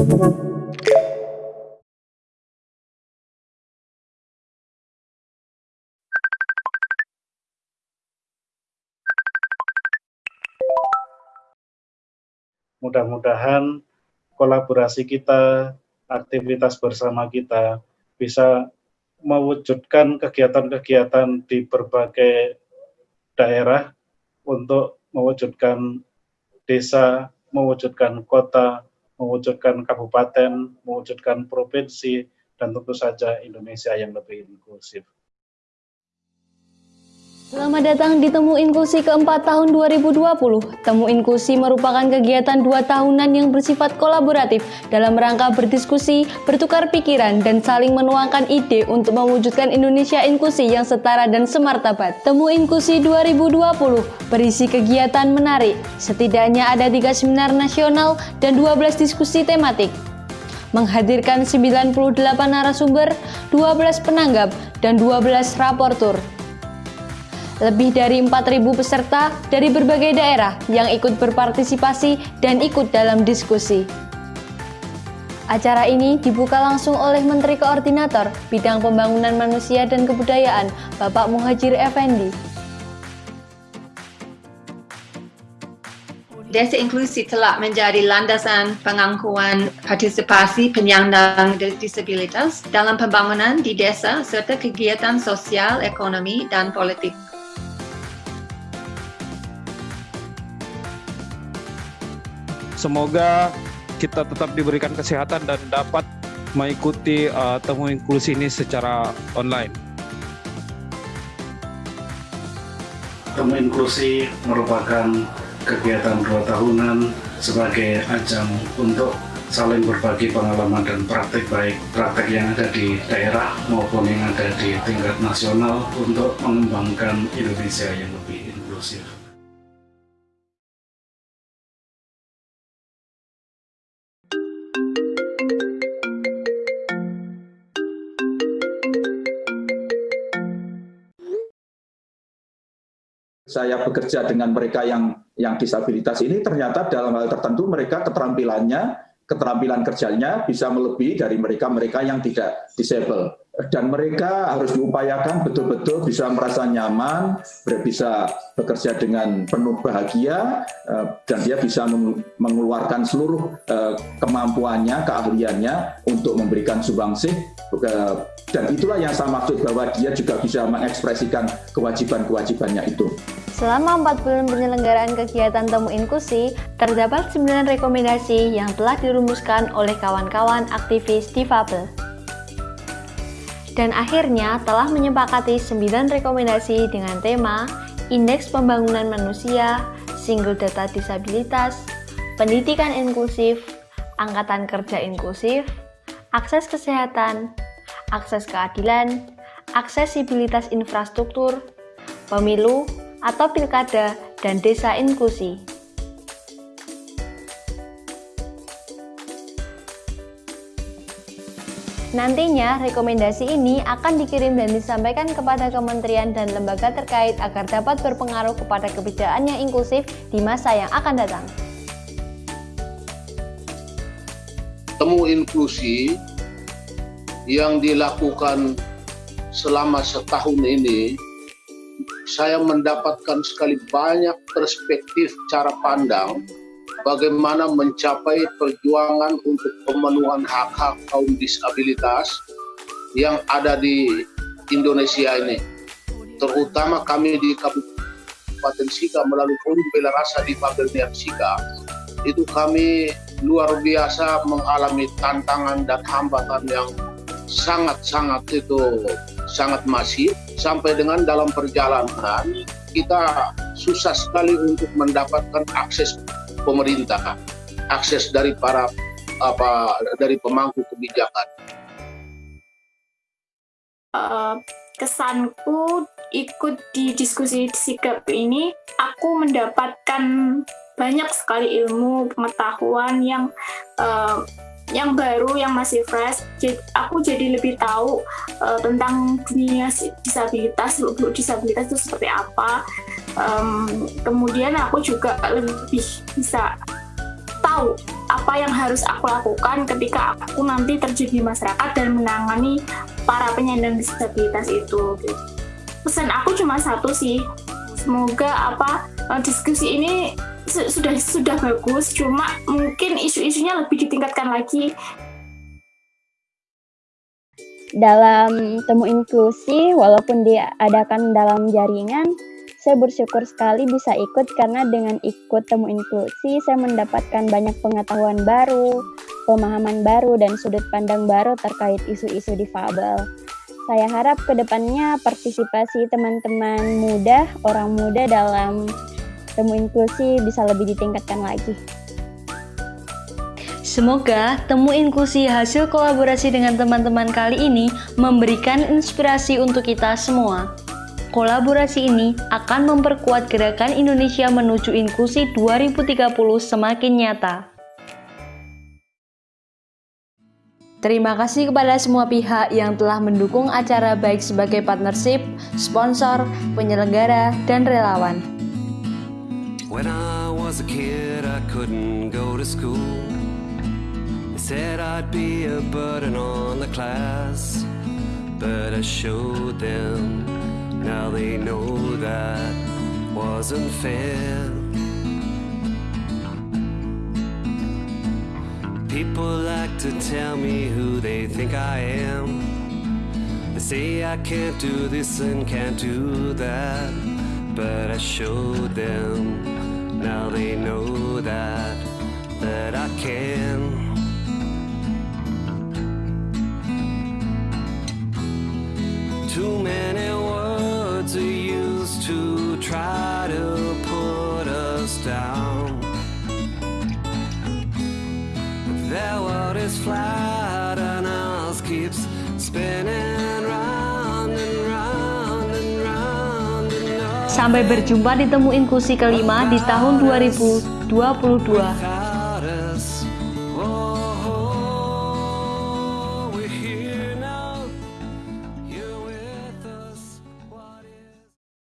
Mudah-mudahan kolaborasi kita, aktivitas bersama kita bisa mewujudkan kegiatan-kegiatan di berbagai daerah untuk mewujudkan desa, mewujudkan kota, mewujudkan kabupaten, mewujudkan provinsi, dan tentu saja Indonesia yang lebih inklusif. Selamat datang di Temu Inklusi keempat tahun 2020. Temu Inklusi merupakan kegiatan dua tahunan yang bersifat kolaboratif dalam rangka berdiskusi, bertukar pikiran, dan saling menuangkan ide untuk mewujudkan Indonesia inklusi yang setara dan semartabat. Temu Inklusi 2020 berisi kegiatan menarik. Setidaknya ada tiga seminar nasional dan 12 diskusi tematik menghadirkan 98 narasumber, 12 penanggap, dan 12 raportur lebih dari 4.000 peserta dari berbagai daerah yang ikut berpartisipasi dan ikut dalam diskusi. Acara ini dibuka langsung oleh Menteri Koordinator Bidang Pembangunan Manusia dan Kebudayaan, Bapak Muhajir Effendi. Desa inklusi telah menjadi landasan pengangkuan partisipasi penyandang disabilitas dalam pembangunan di desa serta kegiatan sosial, ekonomi, dan politik. Semoga kita tetap diberikan kesehatan dan dapat mengikuti uh, temu inklusi ini secara online. Temu inklusi merupakan kegiatan dua tahunan sebagai ajang untuk saling berbagi pengalaman dan praktik baik praktek yang ada di daerah maupun yang ada di tingkat nasional untuk mengembangkan Indonesia yang lebih inklusif. Saya bekerja dengan mereka yang yang disabilitas ini ternyata dalam hal tertentu mereka keterampilannya keterampilan kerjanya bisa melebihi dari mereka-mereka yang tidak disable dan mereka harus diupayakan betul-betul bisa merasa nyaman, bisa bekerja dengan penuh bahagia, eh, dan dia bisa mengeluarkan seluruh eh, kemampuannya, keahliannya untuk memberikan subangsih, eh, dan itulah yang saya maksud bahwa dia juga bisa mengekspresikan kewajiban-kewajibannya itu. Selama 4 bulan penyelenggaraan kegiatan Temu Inklusi, terdapat 9 rekomendasi yang telah dirumuskan oleh kawan-kawan aktivis difabel. Dan akhirnya telah menyepakati 9 rekomendasi dengan tema Indeks Pembangunan Manusia, Single Data Disabilitas, Pendidikan Inklusif, Angkatan Kerja Inklusif, Akses Kesehatan, Akses Keadilan, Aksesibilitas Infrastruktur, Pemilu atau Pilkada, dan Desa Inklusi. Nantinya, rekomendasi ini akan dikirim dan disampaikan kepada kementerian dan lembaga terkait agar dapat berpengaruh kepada kebijakan yang inklusif di masa yang akan datang. Temu inklusi yang dilakukan selama setahun ini, saya mendapatkan sekali banyak perspektif cara pandang bagaimana mencapai perjuangan untuk pemenuhan hak-hak kaum disabilitas yang ada di Indonesia ini. Terutama kami di Kabupaten Sika melalui Forum Bela Rasa di Pavilion Sika, itu kami luar biasa mengalami tantangan dan hambatan yang sangat-sangat itu sangat masif sampai dengan dalam perjalanan kita susah sekali untuk mendapatkan akses pemerintah, akses dari para apa dari pemangku kebijakan. Uh, kesanku ikut di diskusi sikap ini, aku mendapatkan banyak sekali ilmu pengetahuan yang uh, yang baru, yang masih fresh. Jadi, aku jadi lebih tahu uh, tentang dunia disabilitas, seluk disabilitas itu seperti apa. Um, kemudian aku juga lebih bisa tahu apa yang harus aku lakukan ketika aku nanti terjun di masyarakat dan menangani para penyandang disabilitas itu. Pesan aku cuma satu sih, semoga apa eh, diskusi ini sudah sudah bagus, cuma mungkin isu-isunya lebih ditingkatkan lagi. Dalam temu inklusi, walaupun diadakan dalam jaringan, saya bersyukur sekali bisa ikut karena dengan ikut temu inklusi saya mendapatkan banyak pengetahuan baru, pemahaman baru, dan sudut pandang baru terkait isu-isu difabel. Saya harap ke depannya partisipasi teman-teman muda, orang muda dalam temu inklusi bisa lebih ditingkatkan lagi. Semoga temu inklusi hasil kolaborasi dengan teman-teman kali ini memberikan inspirasi untuk kita semua. Kolaborasi ini akan memperkuat gerakan Indonesia menuju inklusi 2030 semakin nyata. Terima kasih kepada semua pihak yang telah mendukung acara baik sebagai partnership, sponsor, penyelenggara, dan relawan. When I was a kid, I couldn't go to school. They said I'd be a burden on the class, but I showed them Now they know that wasn't fair. People like to tell me who they think I am. They say I can't do this and can't do that. But I showed them, now they know that, that I can. Too many words are used to try to put us down. Their world is flat Sampai berjumpa di Temu Inklusi kelima di tahun 2022.